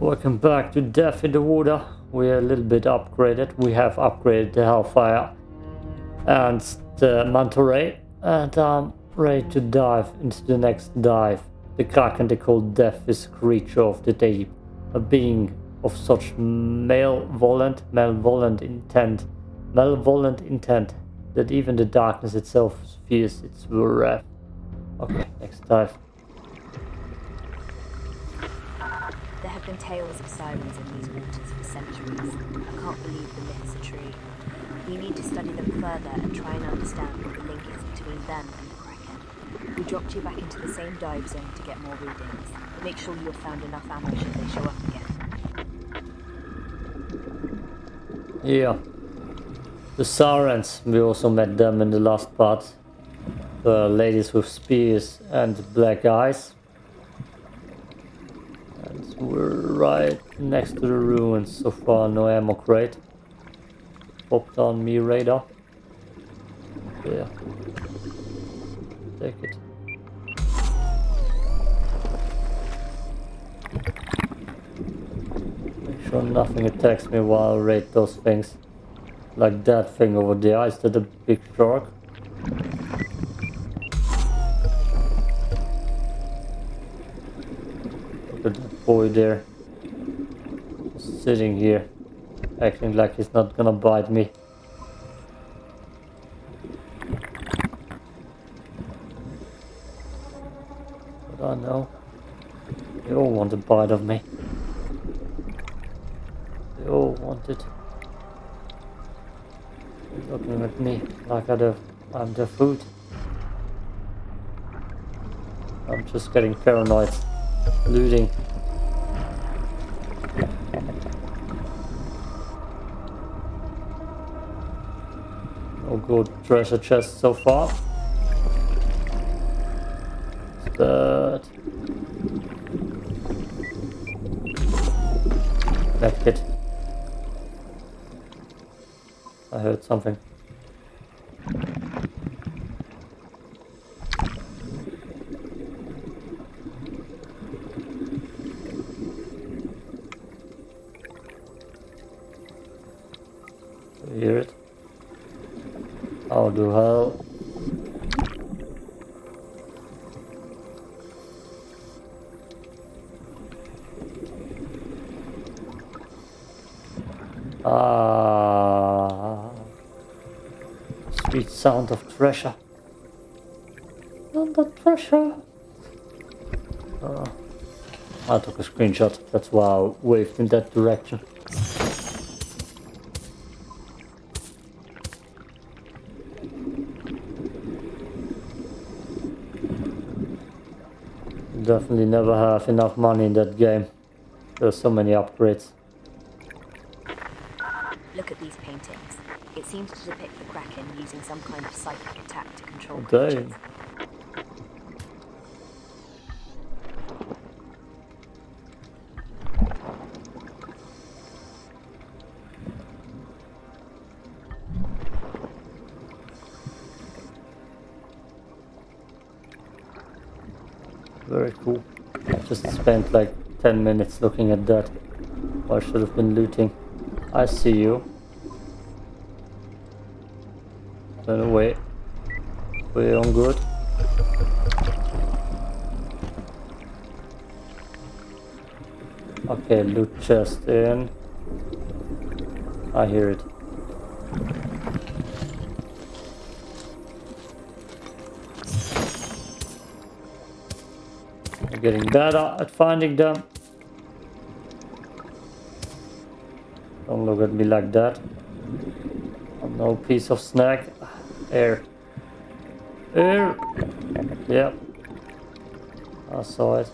Welcome back to Death in the Water. We're a little bit upgraded. We have upgraded the Hellfire and the Manta Ray. And I'm ready to dive into the next dive. The Kraken they call Death is a creature of the deep. A being of such malevolent, malevolent intent, malevolent intent that even the darkness itself fears its wrath. Okay, next dive. There have been tales of sirens in these waters for centuries. I can't believe the myths are true. We need to study them further and try and understand what the link is between them and the Kraken. We dropped you back into the same dive zone to get more readings. Make sure you have found enough ammo should they show up again. Yeah. The Sirens, we also met them in the last part. The ladies with spears and black eyes. We're right next to the ruins. So far, no ammo crate. Popped on me radar. Yeah. Take it. Make sure nothing attacks me while I raid those things. Like that thing over there. Is that a big shark? That boy there. Sitting here. Acting like he's not gonna bite me. But I know. They all want a bite of me. They all want it. They're looking at me like I'm their food. I'm just getting paranoid. Looting. No oh, good treasure chest so far. What's that? Medkit. I heard something. Ah, sweet sound of treasure. Under treasure. Ah, I took a screenshot. That's why I waved in that direction. Definitely never have enough money in that game. There's so many upgrades. Look at these paintings. It seems to depict the Kraken using some kind of psychic attack to control Okay. creatures. Very cool. Just spent like 10 minutes looking at that. I should have been looting. I see you. We're on good. Okay, loot chest in. I hear it. I'm getting better at finding them. Don't look at me like that. I'm no piece of snack. Air. Er, Air. Yep. I saw it.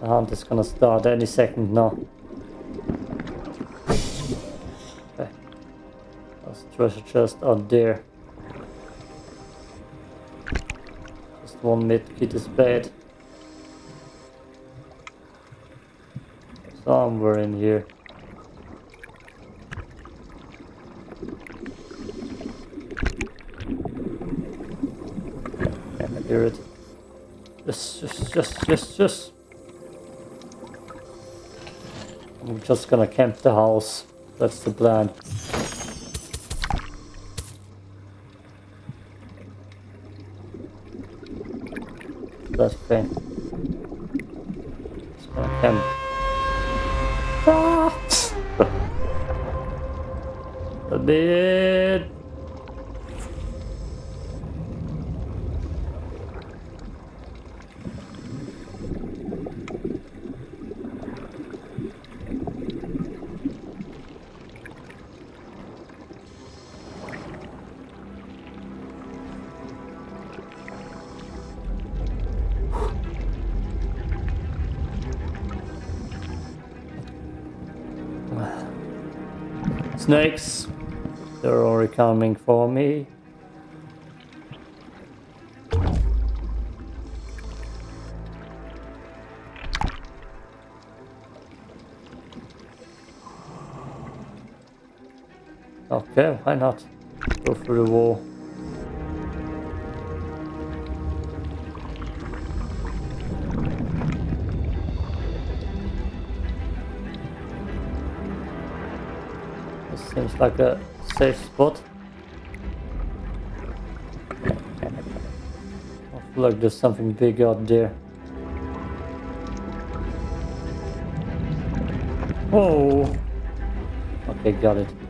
The hunt is gonna start any second now. Okay. There's treasure chest out there. Just one medkit is bad. Somewhere in here. I hear it. Yes, yes, yes, yes, yes. I'm just gonna camp the house. That's the plan. That thing. Just gonna camp. Ah! Bit. Snakes. They're already coming for me. Okay, why not? Go through the wall. Like a safe spot. I feel like there's something big out there. Oh! Okay, got it.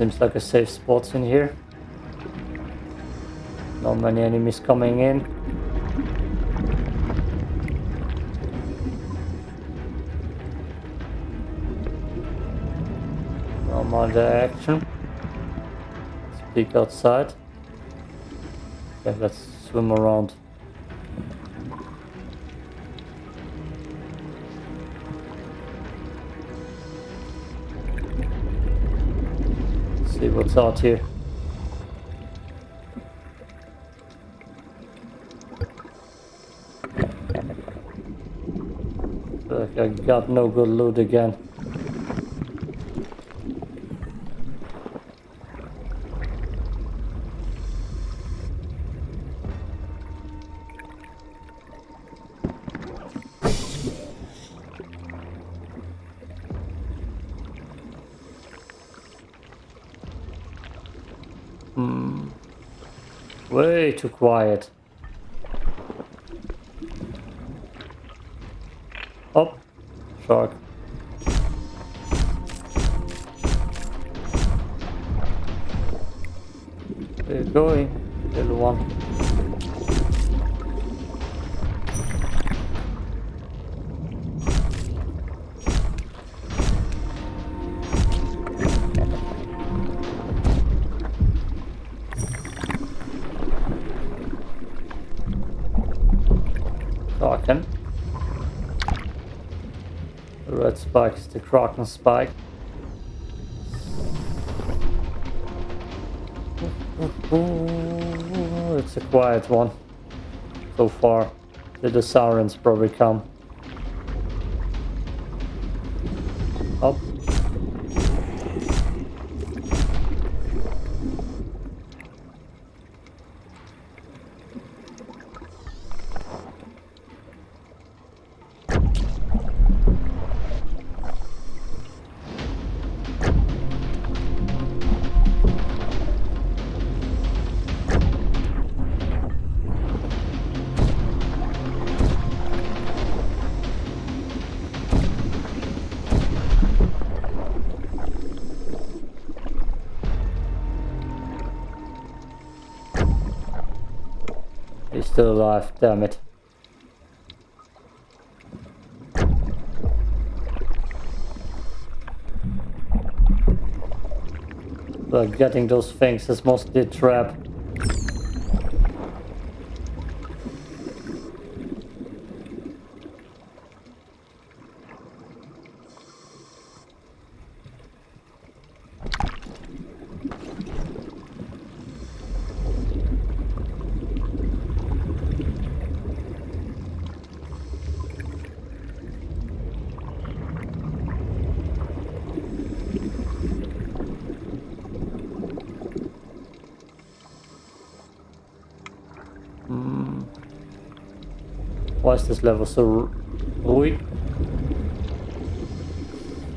Seems like a safe spot in here. Not many enemies coming in. No more action. Let's peek outside. Let's swim around. Out here. I got no good loot again. Hmm. Way too quiet. Oh, shark. Where you going, little one? Is the Kraken spike. It's a quiet one so far. Did the sirens probably come? still alive, damn it. But getting those things is mostly a trap. This level so ruhig?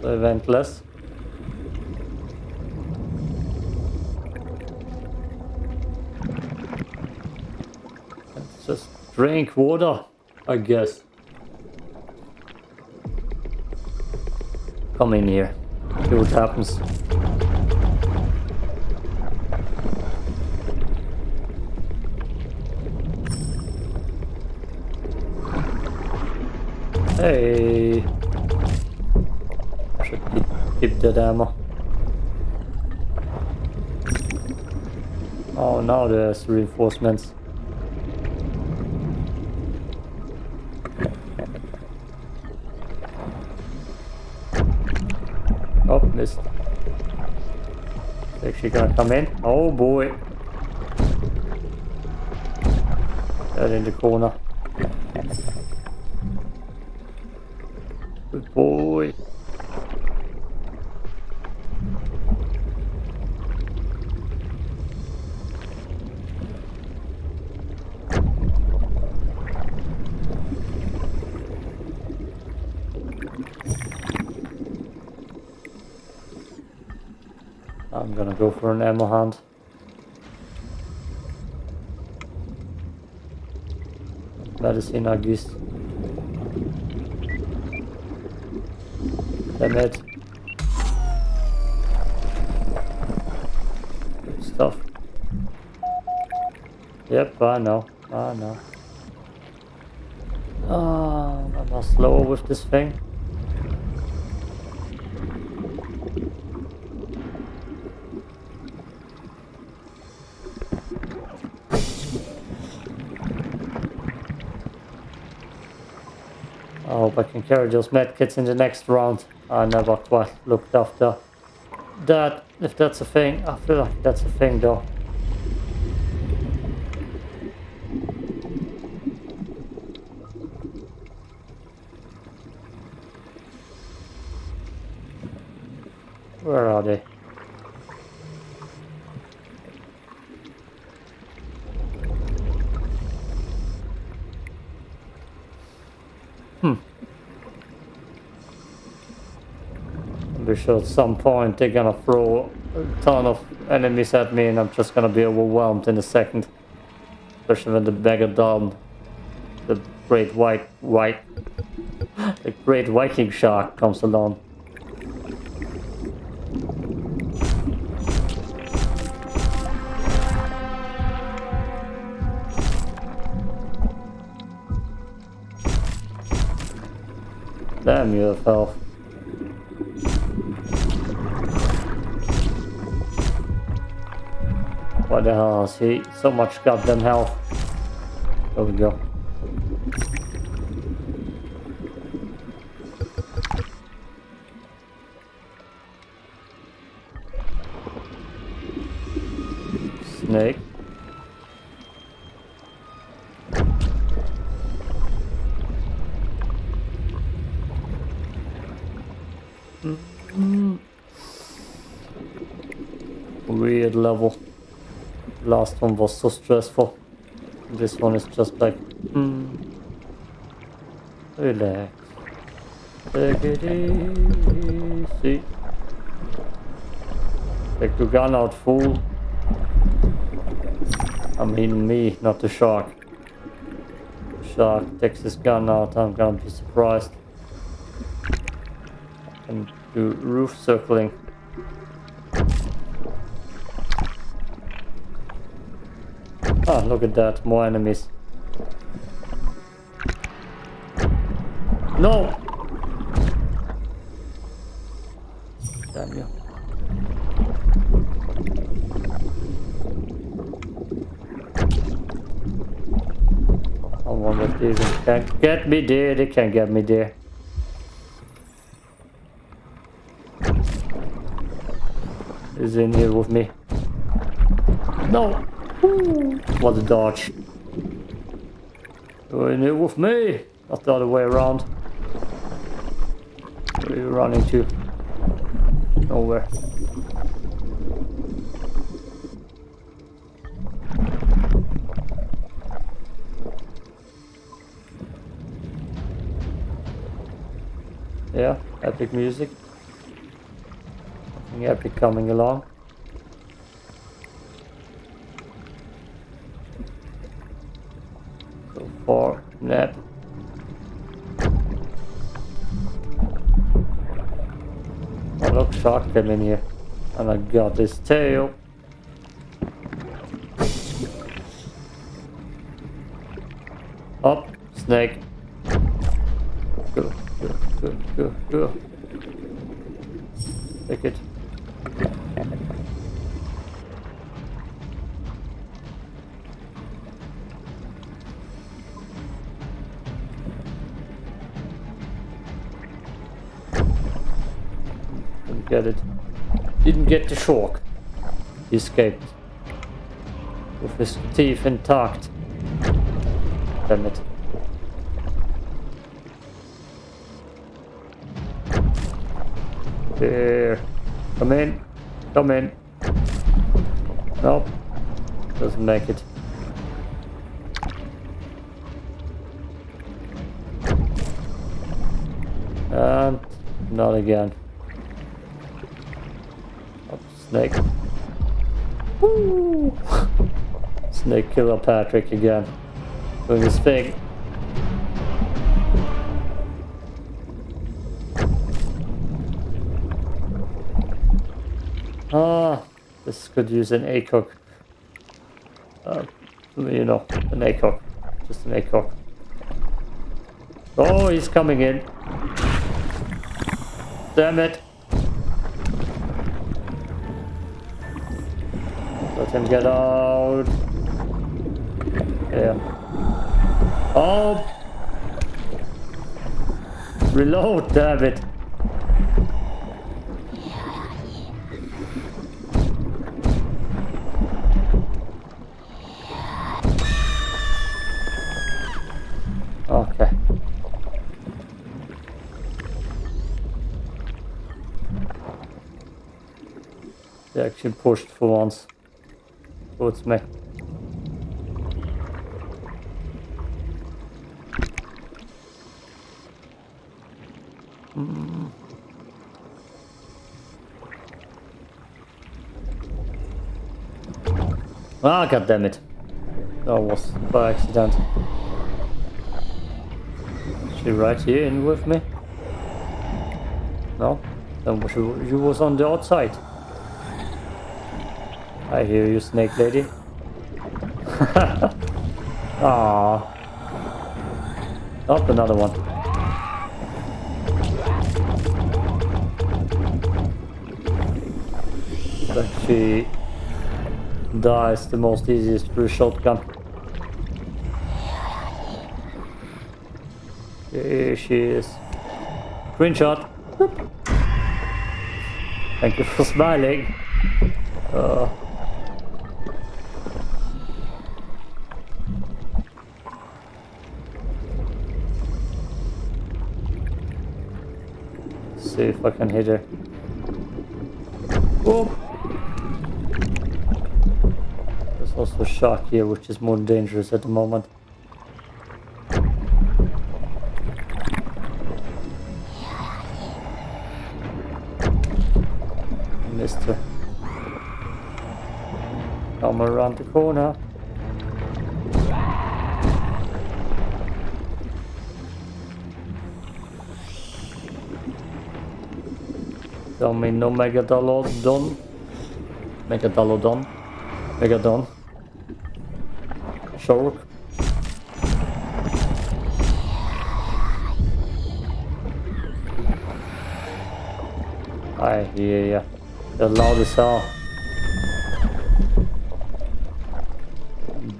So eventless. Just drink water, I guess. Come in here. See what happens. Hey. Should keep, that ammo. Oh, now there's reinforcements. Oh, missed. Is she gonna come in? Oh boy. Dead in the corner. Good boy. I'm gonna go for an ammo hunt. Medicine, I guess. Damn it. Good stuff. Yep, I know. I know. Oh, I'm slower with this thing. I hope I can carry those medkits in the next round. I never quite looked after that, if that's a thing. I feel like that's a thing though. Where are they? Sure at some point they're gonna throw a ton of enemies at me and I'm just gonna be overwhelmed in a second. Especially when the Megalodon, the great white white the great Viking shark comes along. Damn, you have health. What the hell is he? So much goddamn health. There we go. Snake. Last one was so stressful. This one is just like, hmm. Relax. Take it easy. Take the gun out, fool. I mean me, not the shark. Shark takes his gun out, I'm gonna be surprised. And do roof circling. Look at that, more enemies. No! Damn you. Oh, Someone with these can get me there, they can't get me there. Is in here with me. No! What a dodge. You're in with me, not the other way around. Where are you running to? Nowhere. Yeah, epic music. Epic coming along. Shark came in here. And I got this tail. Didn't the shark. He escaped. With his teeth intact. Damn it. Here. Come in. Come in. Nope. Doesn't make it. And not again. Snake. Woo! Snake killer Patrick again. Doing his thing. Ah, this could use an ACOG. Uh, you know, an ACOG. Just an ACOG. Oh, he's coming in. Damn it. Him get out. Yeah. Oh! Reload, damn it. Okay. They actually pushed for once. Towards me. Mm. Ah, god damn it. That was by accident. She right here in with me? No? Then she, she was on the outside. I hear you, snake lady. Ah, Up another one. But she dies the most easiest through shotgun. Here she is. Screenshot. Thank you for smiling. See if I hit her. Oh! There's also a shark here, which is more dangerous at the moment. Missed her. Come around the corner. Tell me no Megalodon. Megalodon. Megadon. Shark. I hear ya. The loudest hell.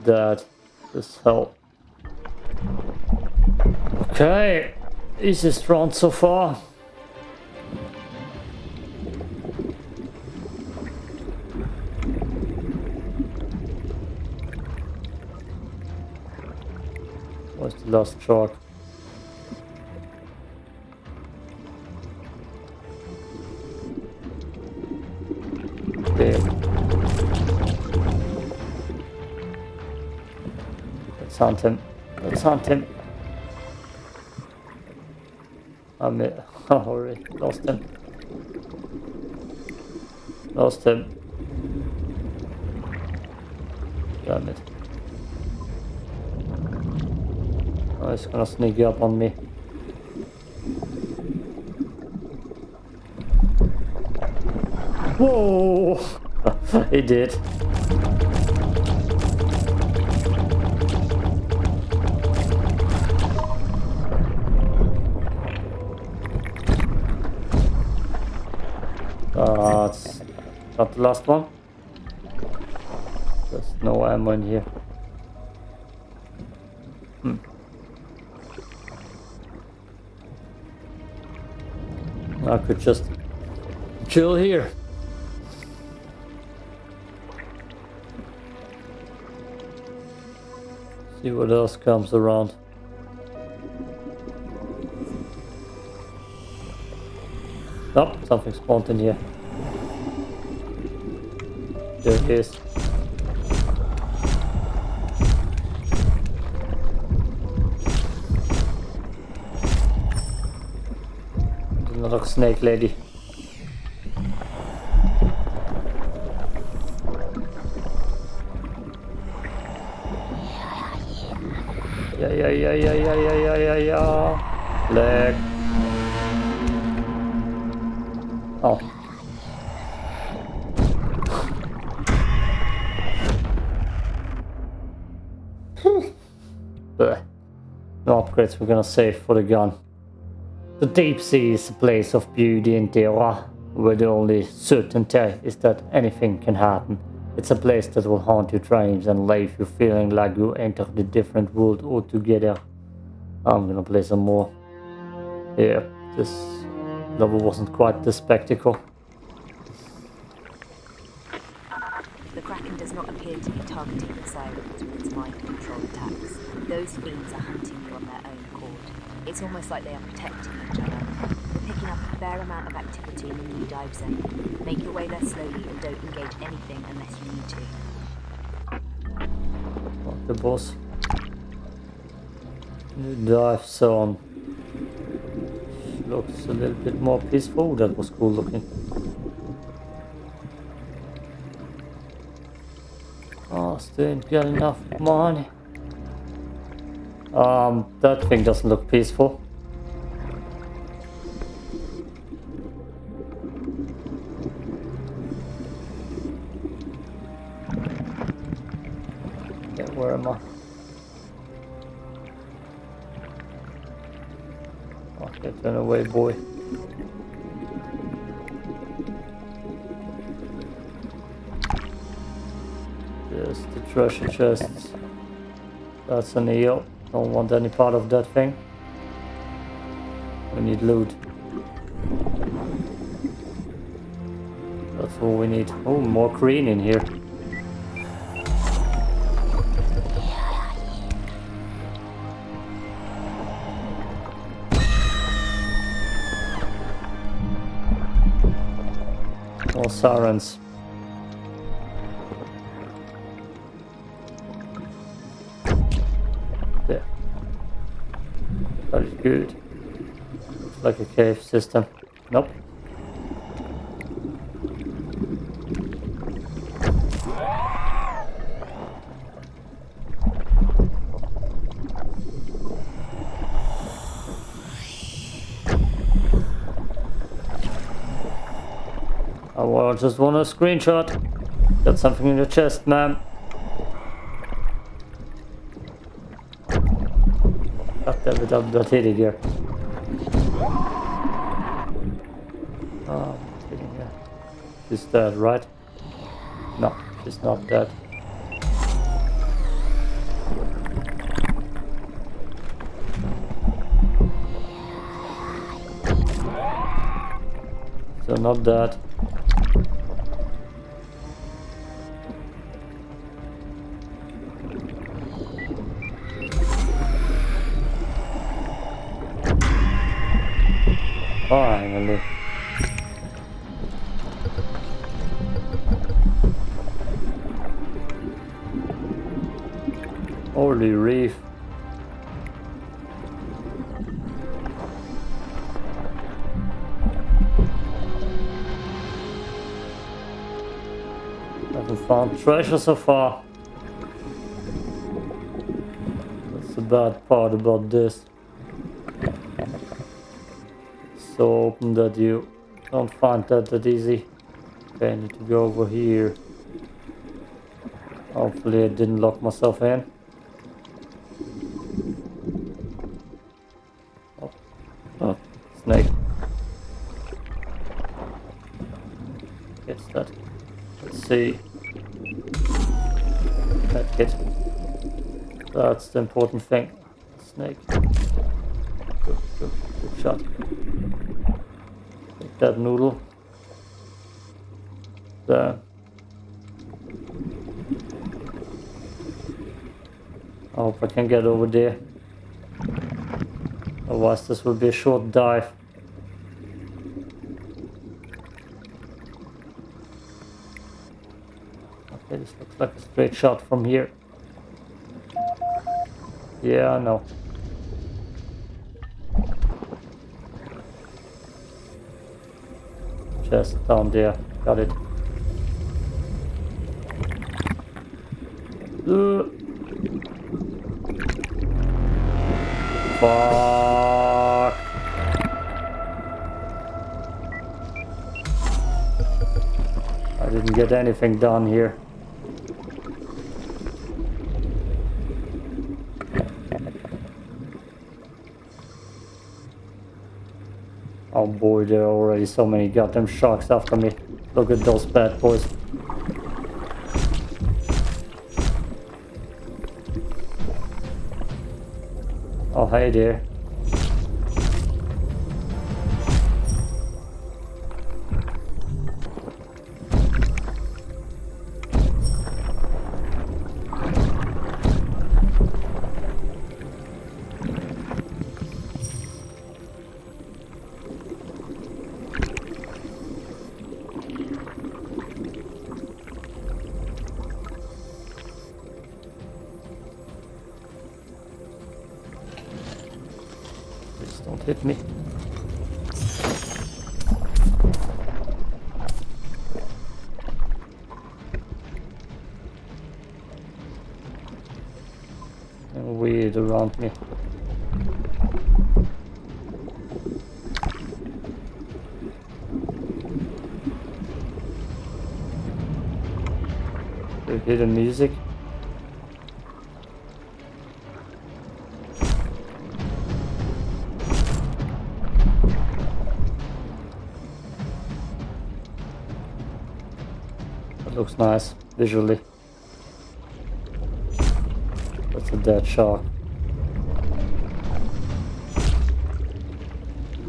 That is hell. Okay, easiest round so far. Where's the last truck? Okay. Let's hunt him. Let's hunt him. I'm uh, already lost him. Lost him. Damn it. He's gonna sneak up on me. Whoa! it did. Uh, it's not the last one. There's no ammo in here. Could just chill here. See what else comes around. Oh, something spawned in here. There it is. Snake lady. Yeah, yeah, yeah, yeah, yeah, yeah, yeah, yeah, yeah. Leg. Oh. No upgrades we're gonna save for the gun. The deep sea is a place of beauty and terror, where the only certainty is that anything can happen. It's a place that will haunt your dreams and leave you feeling like you entered a different world altogether. I'm gonna play some more. Yeah, this level wasn't quite the spectacle. The Kraken does not appear to be targeting the sirens with its mind control attacks. Those fiends are hunting you on their own accord. It's almost like they are protecting each other. We're picking up a fair amount of activity in the new dive zone. Make your way there slowly and don't engage anything unless you need to. The boss. New dive zone. Looks a little bit more peaceful. That was cool looking. Oh, still ain't got enough money. Um, that thing doesn't look peaceful. Yeah, where am I? Okay, turn away, boy. There's the treasure chests. That's an eel. Don't want any part of that thing. We need loot. That's all we need. Oh, more green in here. More sirens. Good. Like a cave system. Nope. Oh, I just want a screenshot. Got something in your chest, man. I'm rotate ediyor. Oh, she's dead, right? No, she's not dead. So not dead. Treasure so far. That's the bad part about this. So open that you don't find that that easy. Okay, I need to go over here. Hopefully I didn't lock myself in. That's the important thing. Snake. Good, good, good shot. Take that noodle. There. I hope I can get over there. Otherwise this will be a short dive. Okay, this looks like a straight shot from here. Yeah, know. Just down there. Got it. Uh. Fuck. I didn't get anything done here. Oh boy, there are already so many goddamn sharks after me. Look at those bad boys. Oh, hey there. Please me. Weird around me. You hear the music? Looks nice visually. That's a dead shark.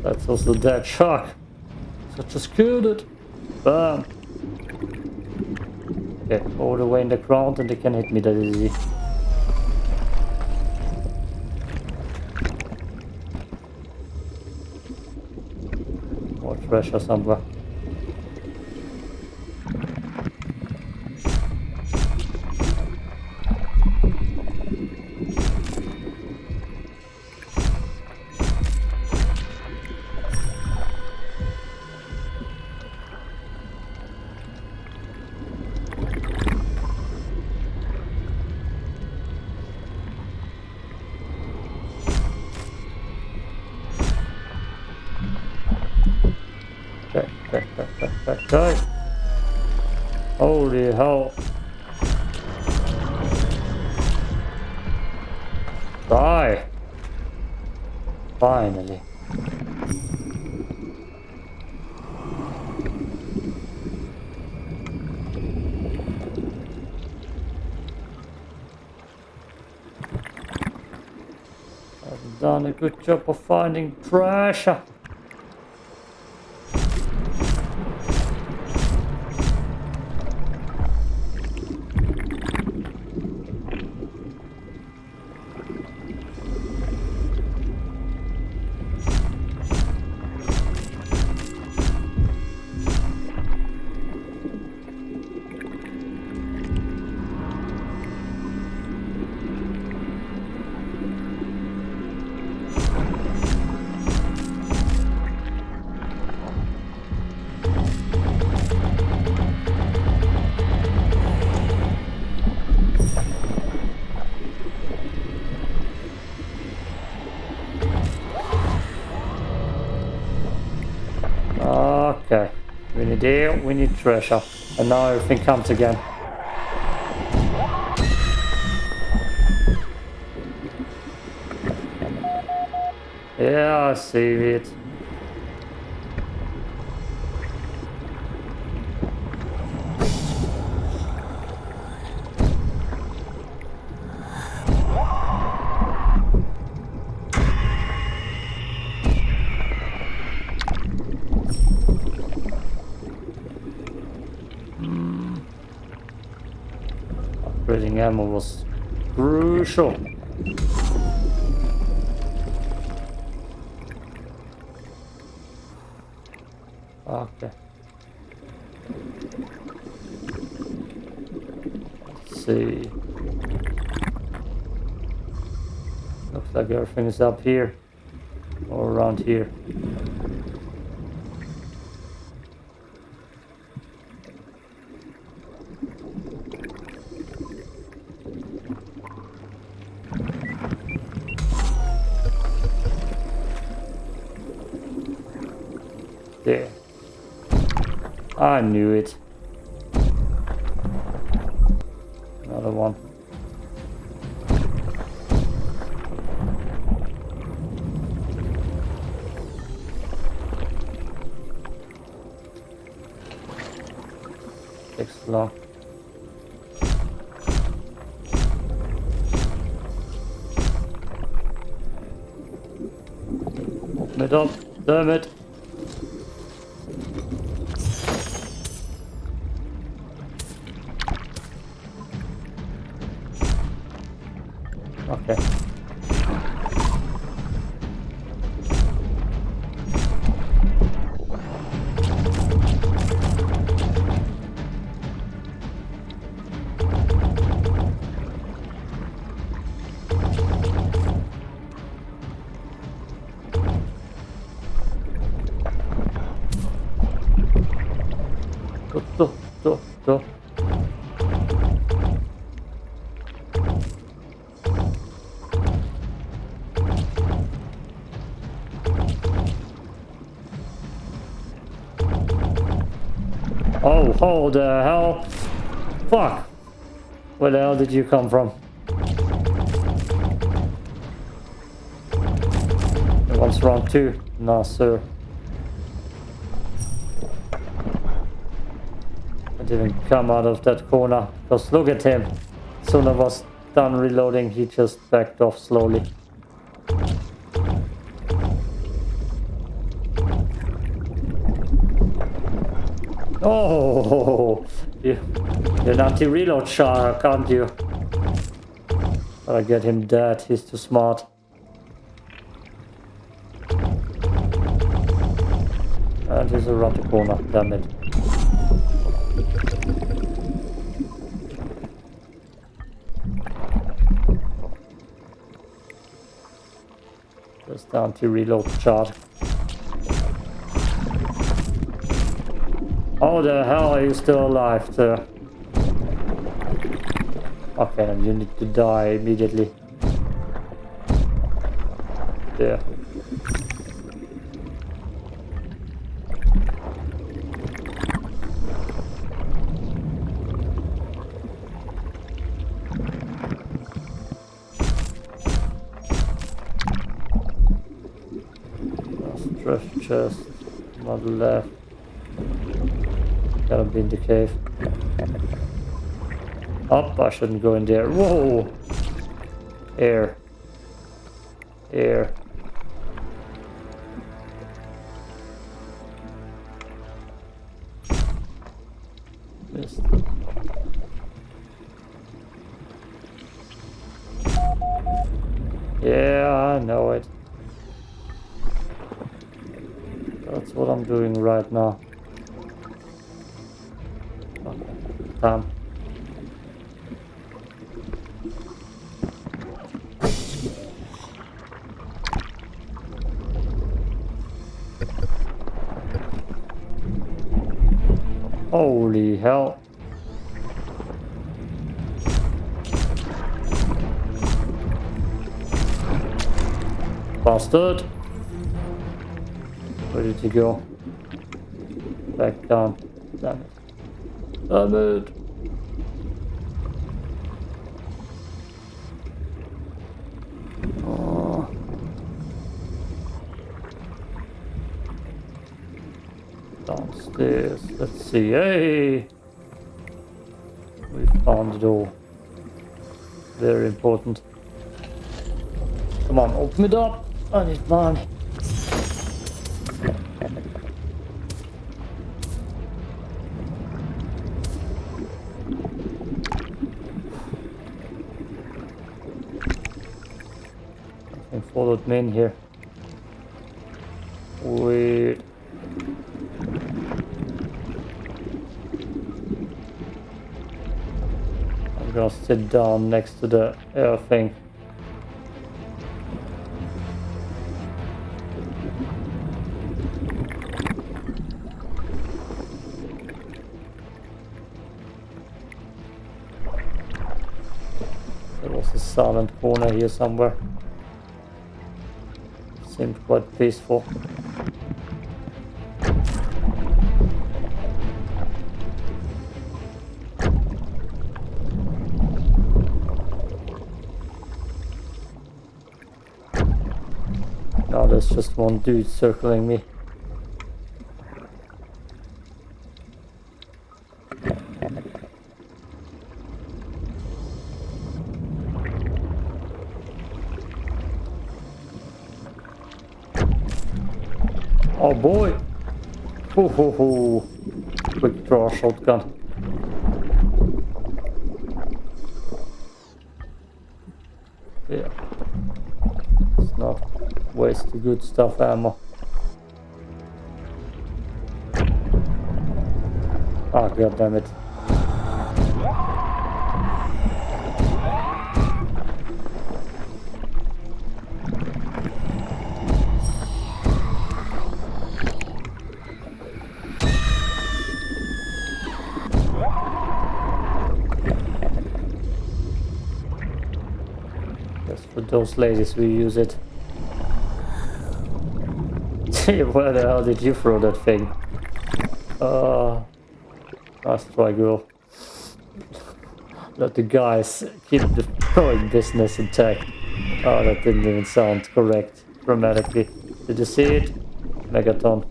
That's also a dead shark. Such a killed it. Bam. Okay, all the way in the ground and they can hit me that easy. More treasure somewhere. Good job of finding treasure. Air, we need treasure. And now everything comes again. Yeah, I see it. Ammo was crucial. Okay. Let's see. Looks like everything is up here or around here. Ah, I knew it. Another one. Takes long. Open it up. Damn it. Oh, hold the hell? Fuck! Where the hell did you come from? What's wrong too? No, sir. I didn't come out of that corner. Because look at him. Soon I was done reloading, he just backed off slowly. Oh, you, you're an anti-reload shark, aren't you? Gotta get him dead, he's too smart. And he's around the corner, damn it. Just the anti-reload chart. How the hell are you still alive, sir? Okay, you need to die immediately. There. Treasure chest, not left. Gotta be in the cave. Up, I shouldn't go in there. Whoa! Air. Air. Okay. Holy hell. Bastard. Where did he go? back down. Damn it. Damn it. Uh, oh. Downstairs. Let's see. Hey! We found the door. Very important. Come on, open it up. I need money. Something followed me in here. Weird. I'm gonna sit down next to the air thing. There was a silent corner here somewhere. Seemed quite peaceful. Now there's just one dude circling me. Oh boy! Ho ho ho! Quick draw shotgun. Yeah. It's not waste the good stuff ammo. Ah, god damn it. Those ladies we use it. Where the hell did you throw that thing? Uh, nice try, girl. Let the guys keep the throwing business intact. Oh, that didn't even sound correct grammatically. Did you see it? Megaton.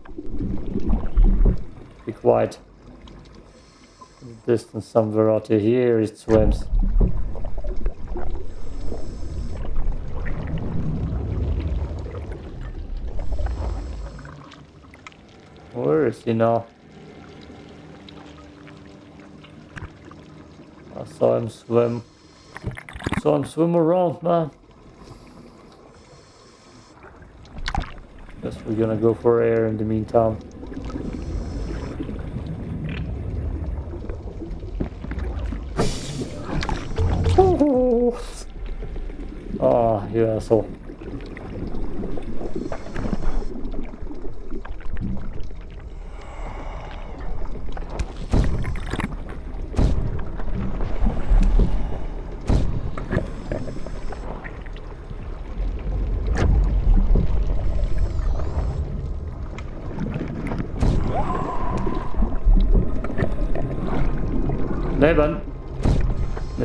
Be quiet. Distance somewhere out here it swims. Where is he now? I saw him swim. I Saw him swim around, man. Guess we're gonna go for air in the meantime.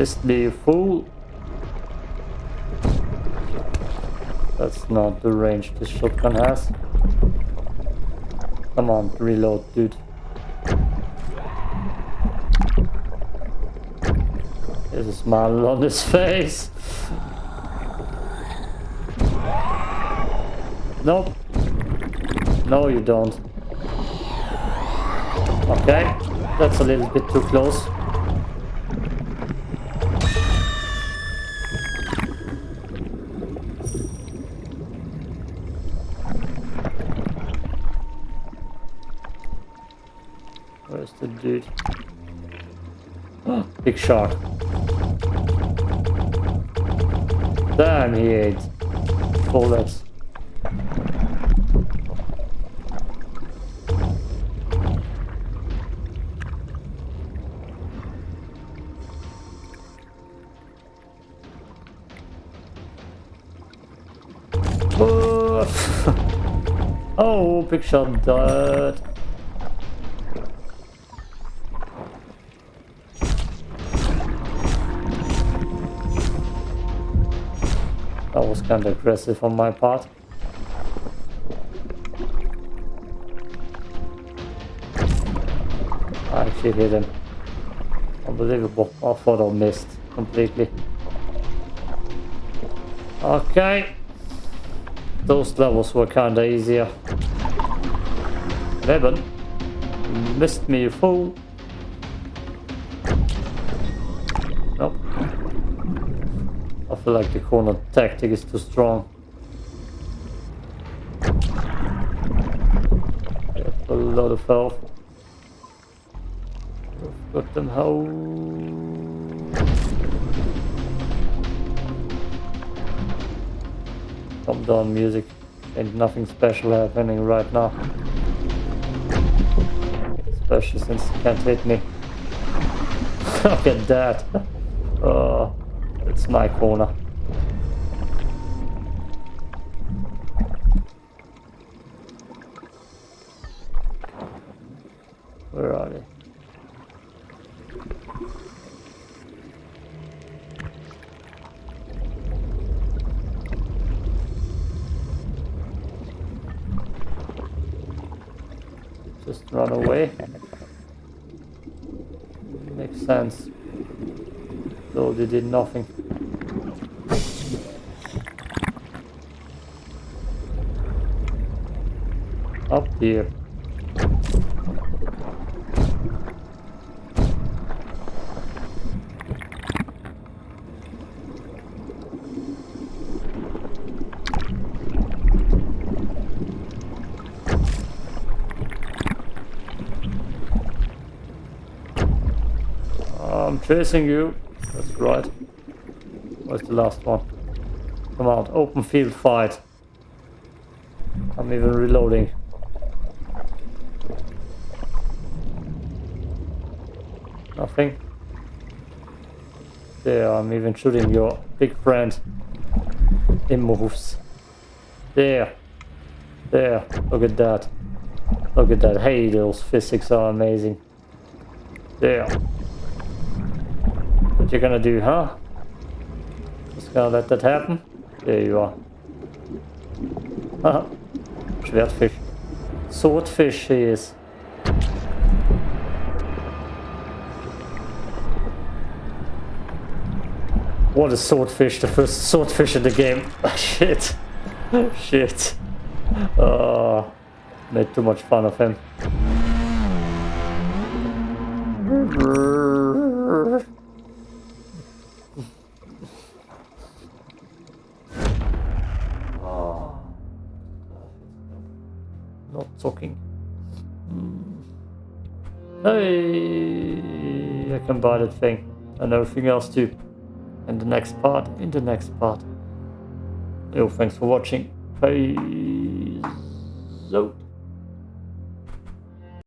Missed me, fool. That's not the range this shotgun has. Come on, reload, dude. There's a smile on his face. Nope. No, you don't. Okay, that's a little bit too close. Dude? Ah, big shark. Damn, he ate bullets. Oh, big shot died. Kind of aggressive on my part. I actually hit him. Unbelievable. I thought I missed completely. Okay. Those levels were kinda easier. Eleven. Missed me, you fool. Feel like the corner tactic is too strong. a lot of health. Got them how Calm down music. Ain't nothing special happening right now. Especially since you can't hit me. Look at that. Oh, it's my corner. Did nothing. Up here. I'm chasing you. Right. Where's the last one? Come on, open field fight. I'm even reloading. Nothing. There, I'm even shooting your big friend. He moves. There. There. Look at that. Look at that. Hey, those physics are amazing. There. What you gonna do, huh? Just gonna let that happen? There you are. Haha. Schwertfisch. Swordfish he is. What a swordfish, the first swordfish in the game. Oh, shit. Shit. Oh, made too much fun of him. Talking. Hmm. Hey, I can buy that thing and everything else too. In the next part, in the next part. Yo, thanks for watching. Peace out.